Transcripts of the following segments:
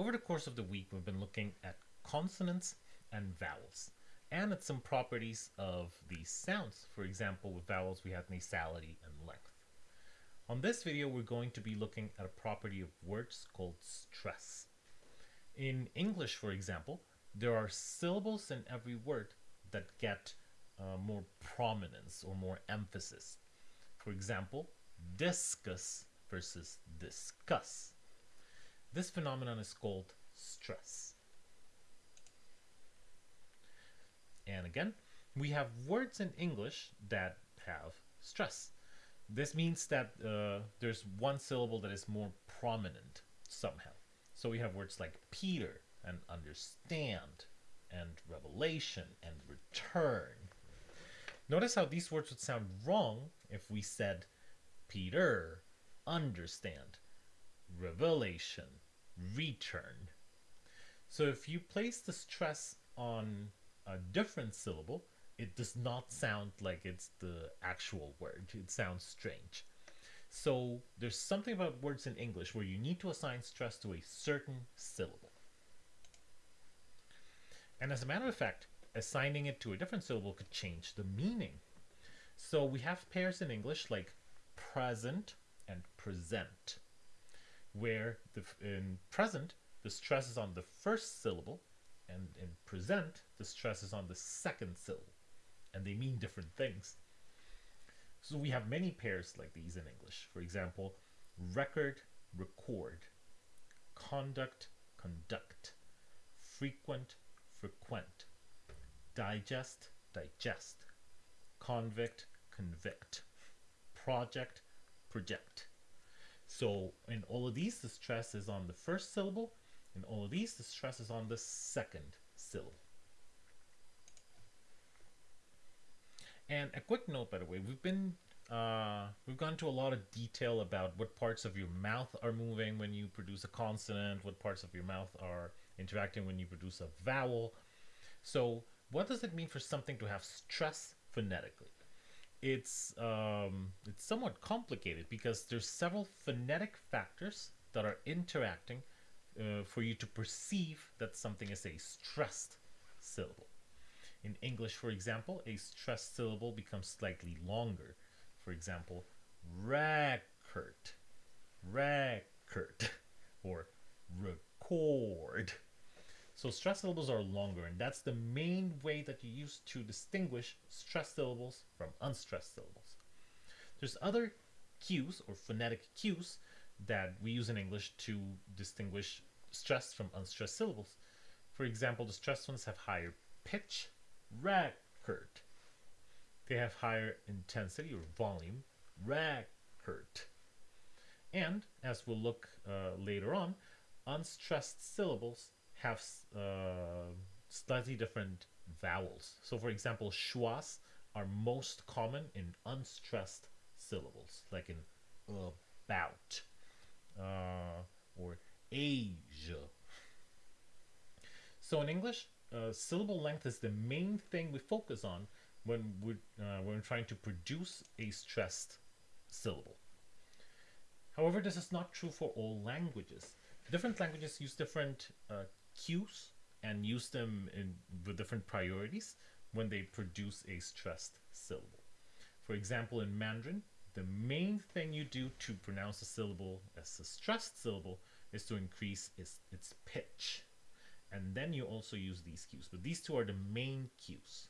Over the course of the week, we've been looking at consonants and vowels and at some properties of these sounds. For example, with vowels, we have nasality and length. On this video, we're going to be looking at a property of words called stress. In English, for example, there are syllables in every word that get uh, more prominence or more emphasis. For example, discus versus discuss. This phenomenon is called stress. And again, we have words in English that have stress. This means that uh, there's one syllable that is more prominent somehow. So we have words like Peter and understand and revelation and return. Notice how these words would sound wrong if we said Peter, understand, revelation, return. So if you place the stress on a different syllable, it does not sound like it's the actual word. It sounds strange. So there's something about words in English where you need to assign stress to a certain syllable. And as a matter of fact, assigning it to a different syllable could change the meaning. So we have pairs in English like present and present, where the, in present, the stress is on the first syllable, and in present, the stress is on the second syllable, and they mean different things. So we have many pairs like these in English. For example, record, record, conduct, conduct, frequent, frequent, digest, digest, convict, convict, project, project. So in all of these, the stress is on the first syllable. In all of these, the stress is on the second syllable. And a quick note, by the way, we've been uh, we've gone into a lot of detail about what parts of your mouth are moving when you produce a consonant, what parts of your mouth are interacting when you produce a vowel. So what does it mean for something to have stress phonetically? It's um, it's somewhat complicated because there's several phonetic factors that are interacting uh, for you to perceive that something is a stressed syllable. In English, for example, a stressed syllable becomes slightly longer. For example, record, record, or record. So stressed syllables are longer, and that's the main way that you use to distinguish stressed syllables from unstressed syllables. There's other cues or phonetic cues that we use in English to distinguish stressed from unstressed syllables. For example, the stressed ones have higher pitch record. They have higher intensity or volume, record. And as we'll look uh, later on, unstressed syllables have uh, slightly different vowels. So for example, schwas are most common in unstressed syllables, like in about uh, or Asia. So in English, uh, syllable length is the main thing we focus on when we're, uh, when we're trying to produce a stressed syllable. However, this is not true for all languages. Different languages use different uh, cues and use them in, with different priorities when they produce a stressed syllable. For example, in Mandarin, the main thing you do to pronounce a syllable as a stressed syllable is to increase its, its pitch and then you also use these cues. But these two are the main cues.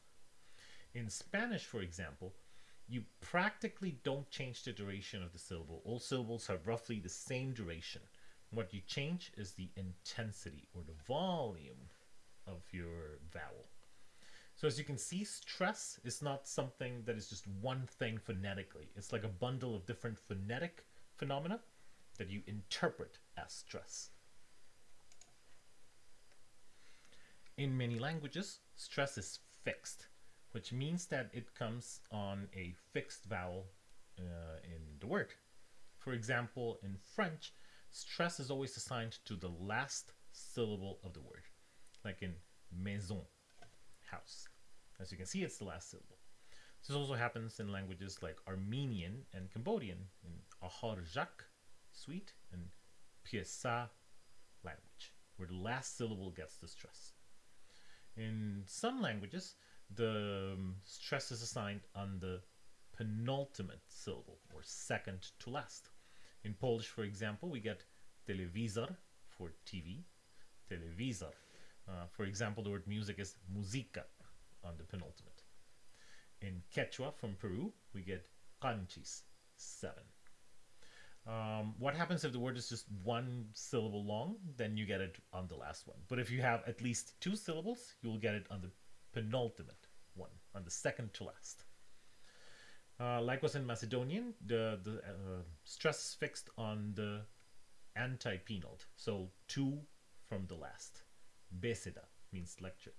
In Spanish, for example, you practically don't change the duration of the syllable. All syllables have roughly the same duration. What you change is the intensity or the volume of your vowel. So as you can see, stress is not something that is just one thing phonetically. It's like a bundle of different phonetic phenomena that you interpret as stress. In many languages, stress is fixed, which means that it comes on a fixed vowel uh, in the word. For example, in French, stress is always assigned to the last syllable of the word, like in maison, house. As you can see, it's the last syllable. This also happens in languages like Armenian and Cambodian, in Ahar Jak, sweet, and Piesa, language, where the last syllable gets the stress. In some languages, the um, stress is assigned on the penultimate syllable or second to last. In Polish, for example, we get telewizor for TV, telewizor. Uh, for example, the word music is música on the penultimate. In Quechua from Peru, we get canchis, seven. Um, what happens if the word is just one syllable long? Then you get it on the last one. But if you have at least two syllables, you will get it on the penultimate one, on the second to last. Uh, likewise in Macedonian, the, the uh, stress is fixed on the antepenult, so two from the last. Beseda means lecture.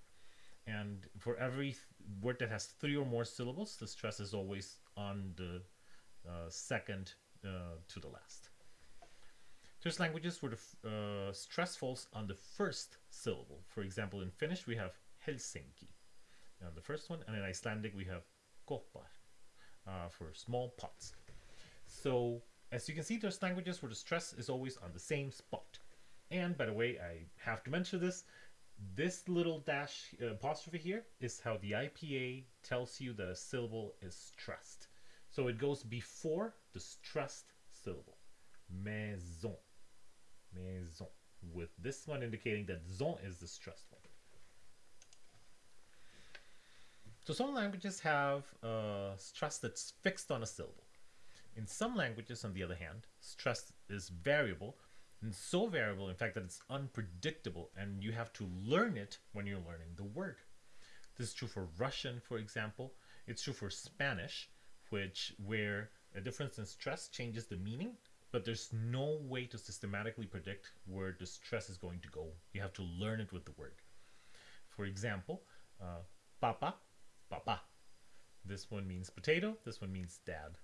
And for every word that has three or more syllables, the stress is always on the uh, second uh, to the last. There's languages where the uh, stress falls on the first syllable. For example, in Finnish we have Helsinki on the first one, and in Icelandic we have Kopar uh, for small pots. So as you can see, there's languages where the stress is always on the same spot. And by the way, I have to mention this. This little dash uh, apostrophe here is how the IPA tells you that a syllable is stressed. So it goes before the stressed syllable. Maison. Maison. With this one indicating that zon is the stressed one. So some languages have uh, stress that's fixed on a syllable. In some languages, on the other hand, stress is variable, and so variable, in fact, that it's unpredictable, and you have to learn it when you're learning the word. This is true for Russian, for example. It's true for Spanish, which where a difference in stress changes the meaning, but there's no way to systematically predict where the stress is going to go. You have to learn it with the word. For example, uh, papa, papa. This one means potato. This one means dad.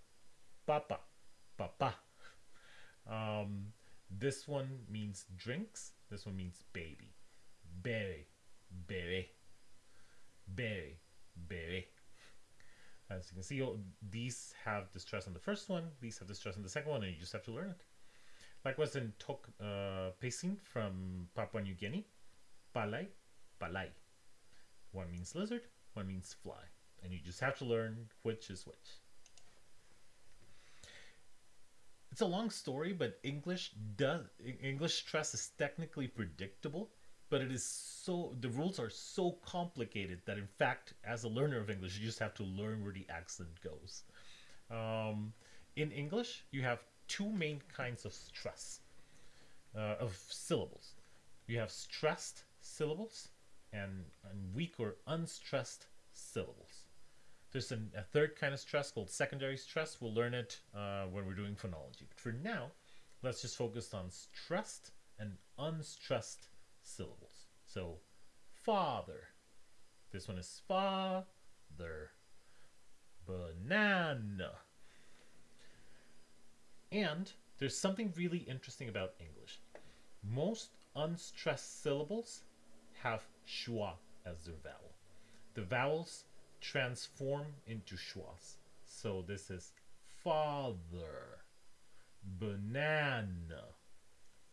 Papa, papa. Um, this one means drinks. This one means baby. Bere, bere, bere, bere. As you can see, these have the stress on the first one, these have the stress on the second one, and you just have to learn it. Likewise in Tok uh, from Papua New Guinea, Palai, Palai. One means lizard, one means fly. And you just have to learn which is which. It's a long story, but English does English stress is technically predictable but it is so the rules are so complicated that in fact as a learner of english you just have to learn where the accent goes um, in english you have two main kinds of stress uh, of syllables you have stressed syllables and, and weak or unstressed syllables there's an, a third kind of stress called secondary stress we'll learn it uh, when we're doing phonology but for now let's just focus on stressed and unstressed syllables. So, father. This one is father. Banana. And there's something really interesting about English. Most unstressed syllables have schwa as their vowel. The vowels transform into schwas. So this is father, banana,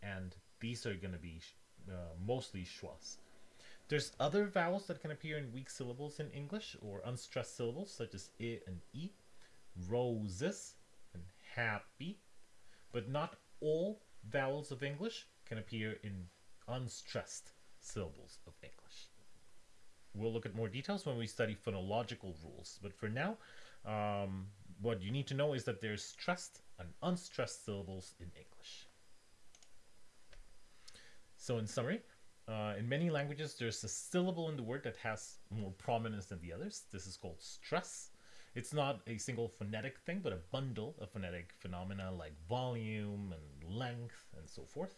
and these are going to be uh, mostly schwas. There's other vowels that can appear in weak syllables in English or unstressed syllables such as i and e, roses and happy, but not all vowels of English can appear in unstressed syllables of English. We'll look at more details when we study phonological rules, but for now, um, what you need to know is that there's stressed and unstressed syllables in English. So in summary, uh, in many languages, there's a syllable in the word that has more prominence than the others. This is called stress. It's not a single phonetic thing, but a bundle of phonetic phenomena like volume and length and so forth.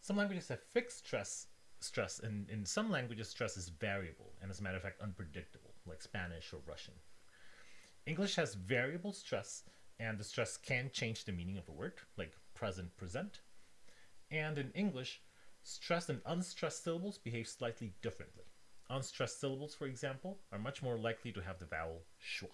Some languages have fixed stress, stress, in, in some languages, stress is variable and, as a matter of fact, unpredictable, like Spanish or Russian. English has variable stress, and the stress can change the meaning of a word, like present, present. And in English, Stressed and unstressed syllables behave slightly differently. Unstressed syllables, for example, are much more likely to have the vowel schwa.